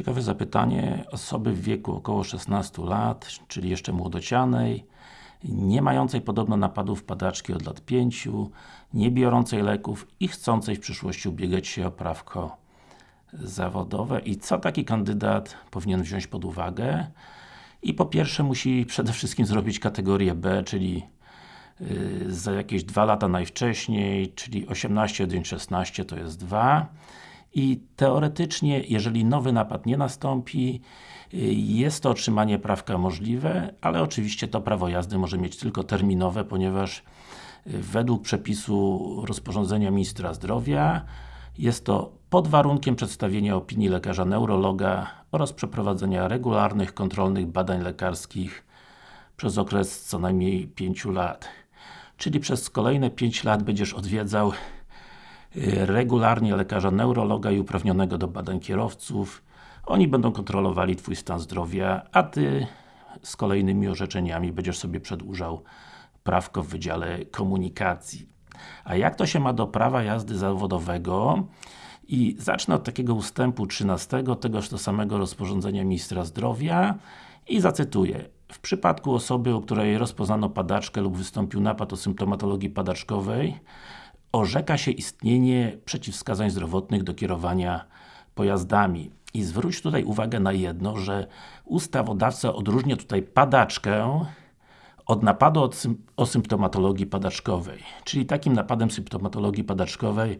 Ciekawe zapytanie. Osoby w wieku około 16 lat, czyli jeszcze młodocianej, nie mającej podobno napadów padaczki od lat 5, nie biorącej leków i chcącej w przyszłości ubiegać się o prawko zawodowe. I co taki kandydat powinien wziąć pod uwagę? I po pierwsze musi przede wszystkim zrobić kategorię B, czyli yy, za jakieś 2 lata najwcześniej, czyli 18, 1, 16 to jest 2 i teoretycznie, jeżeli nowy napad nie nastąpi, y, jest to otrzymanie prawka możliwe, ale oczywiście to prawo jazdy może mieć tylko terminowe, ponieważ y, według przepisu rozporządzenia Ministra Zdrowia jest to pod warunkiem przedstawienia opinii lekarza neurologa oraz przeprowadzenia regularnych, kontrolnych badań lekarskich przez okres co najmniej 5 lat. Czyli przez kolejne 5 lat będziesz odwiedzał regularnie lekarza neurologa i uprawnionego do badań kierowców. Oni będą kontrolowali Twój stan zdrowia, a Ty z kolejnymi orzeczeniami będziesz sobie przedłużał prawko w Wydziale Komunikacji. A jak to się ma do prawa jazdy zawodowego? I zacznę od takiego ustępu 13 tegoż to samego rozporządzenia Ministra Zdrowia i zacytuję. W przypadku osoby, u której rozpoznano padaczkę lub wystąpił napad o symptomatologii padaczkowej, orzeka się istnienie przeciwwskazań zdrowotnych do kierowania pojazdami. I zwróć tutaj uwagę na jedno, że ustawodawca odróżnia tutaj padaczkę od napadu od sym o symptomatologii padaczkowej. Czyli takim napadem symptomatologii padaczkowej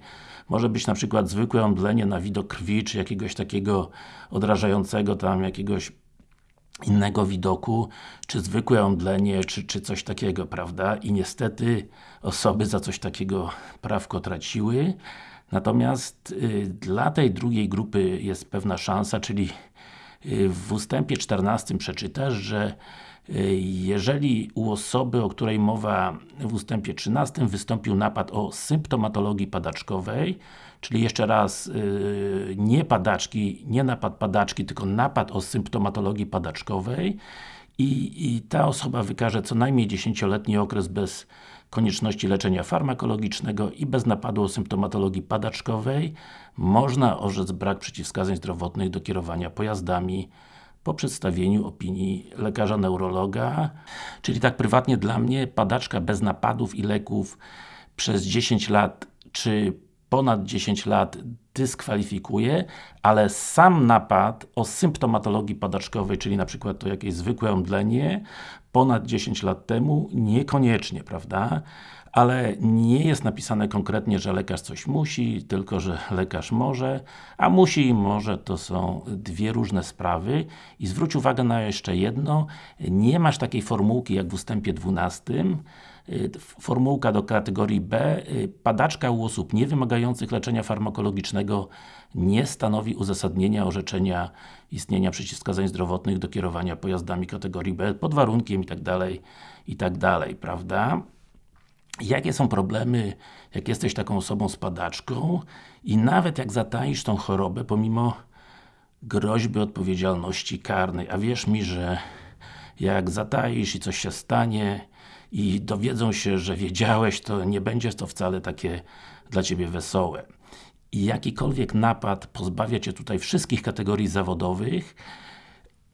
może być na przykład zwykłe omdlenie na widok krwi, czy jakiegoś takiego odrażającego tam jakiegoś innego widoku, czy zwykłe omdlenie, czy, czy coś takiego, prawda? I niestety osoby za coś takiego prawko traciły. Natomiast y, dla tej drugiej grupy jest pewna szansa, czyli w ustępie 14 przeczytasz, że y, jeżeli u osoby, o której mowa w ustępie 13 wystąpił napad o symptomatologii padaczkowej, Czyli jeszcze raz, yy, nie padaczki, nie napad padaczki, tylko napad o symptomatologii padaczkowej i, i ta osoba wykaże co najmniej 10-letni okres bez konieczności leczenia farmakologicznego i bez napadu o symptomatologii padaczkowej można orzec brak przeciwwskazań zdrowotnych do kierowania pojazdami po przedstawieniu opinii lekarza neurologa. Czyli tak prywatnie dla mnie, padaczka bez napadów i leków przez 10 lat, czy ponad 10 lat dyskwalifikuje, ale sam napad o symptomatologii padaczkowej, czyli na przykład to jakieś zwykłe omdlenie, ponad 10 lat temu, niekoniecznie, prawda? ale nie jest napisane konkretnie, że lekarz coś musi, tylko że lekarz może, a musi i może to są dwie różne sprawy i zwróć uwagę na jeszcze jedno, nie masz takiej formułki jak w ustępie 12, y, formułka do kategorii B, y, padaczka u osób nie wymagających leczenia farmakologicznego nie stanowi uzasadnienia orzeczenia istnienia przeciwwskazań zdrowotnych do kierowania pojazdami kategorii B pod warunkiem i tak dalej, i tak prawda? jakie są problemy, jak jesteś taką osobą z padaczką i nawet jak zataisz tą chorobę, pomimo groźby odpowiedzialności karnej, a wierz mi, że jak zataisz i coś się stanie i dowiedzą się, że wiedziałeś, to nie będzie to wcale takie dla Ciebie wesołe. I jakikolwiek napad pozbawia Cię tutaj wszystkich kategorii zawodowych,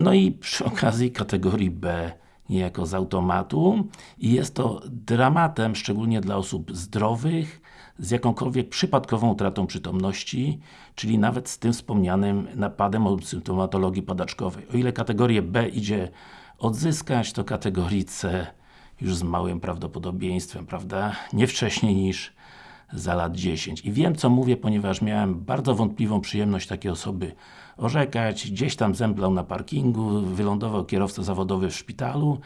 no i przy okazji kategorii B niejako z automatu i jest to dramatem, szczególnie dla osób zdrowych, z jakąkolwiek przypadkową utratą przytomności, czyli nawet z tym wspomnianym napadem o symptomatologii padaczkowej. O ile kategorię B idzie odzyskać, to kategorii C już z małym prawdopodobieństwem, prawda? Nie wcześniej niż za lat 10. I wiem co mówię, ponieważ miałem bardzo wątpliwą przyjemność takiej osoby orzekać, gdzieś tam zemblał na parkingu, wylądował kierowca zawodowy w szpitalu.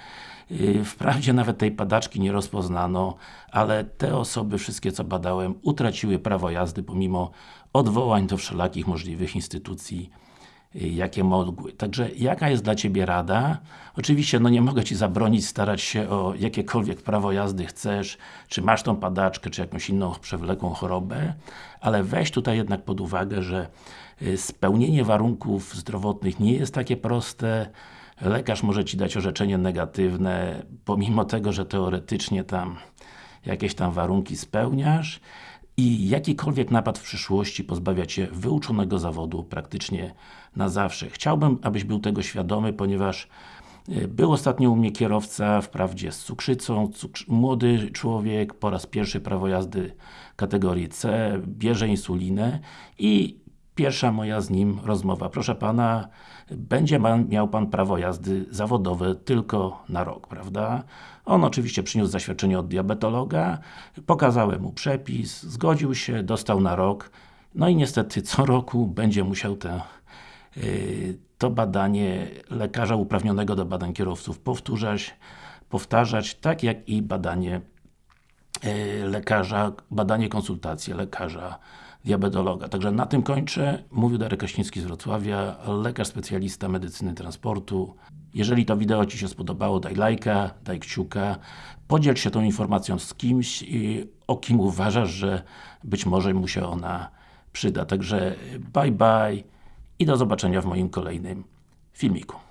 Y, wprawdzie nawet tej padaczki nie rozpoznano, ale te osoby, wszystkie co badałem, utraciły prawo jazdy pomimo odwołań do wszelakich możliwych instytucji jakie mogły. Także jaka jest dla Ciebie rada? Oczywiście, no nie mogę Ci zabronić starać się o jakiekolwiek prawo jazdy chcesz, czy masz tą padaczkę, czy jakąś inną przewlekłą chorobę, ale weź tutaj jednak pod uwagę, że y, spełnienie warunków zdrowotnych nie jest takie proste, lekarz może Ci dać orzeczenie negatywne, pomimo tego, że teoretycznie tam jakieś tam warunki spełniasz i jakikolwiek napad w przyszłości pozbawia Cię wyuczonego zawodu praktycznie na zawsze. Chciałbym, abyś był tego świadomy, ponieważ y, był ostatnio u mnie kierowca, wprawdzie z cukrzycą, cukrzy młody człowiek, po raz pierwszy prawo jazdy kategorii C, bierze insulinę i pierwsza moja z nim rozmowa. Proszę Pana, będzie miał Pan prawo jazdy zawodowe tylko na rok, prawda? On oczywiście przyniósł zaświadczenie od diabetologa, pokazałem mu przepis, zgodził się, dostał na rok, no i niestety co roku będzie musiał te, yy, to badanie lekarza uprawnionego do badań kierowców powtórzać, powtarzać, tak jak i badanie lekarza, badanie konsultacji lekarza diabetologa. Także na tym kończę. Mówił Darek Kraśnicki z Wrocławia, lekarz specjalista medycyny transportu. Jeżeli to wideo Ci się spodobało, daj lajka, daj kciuka, podziel się tą informacją z kimś, o kim uważasz, że być może mu się ona przyda. Także bye bye i do zobaczenia w moim kolejnym filmiku.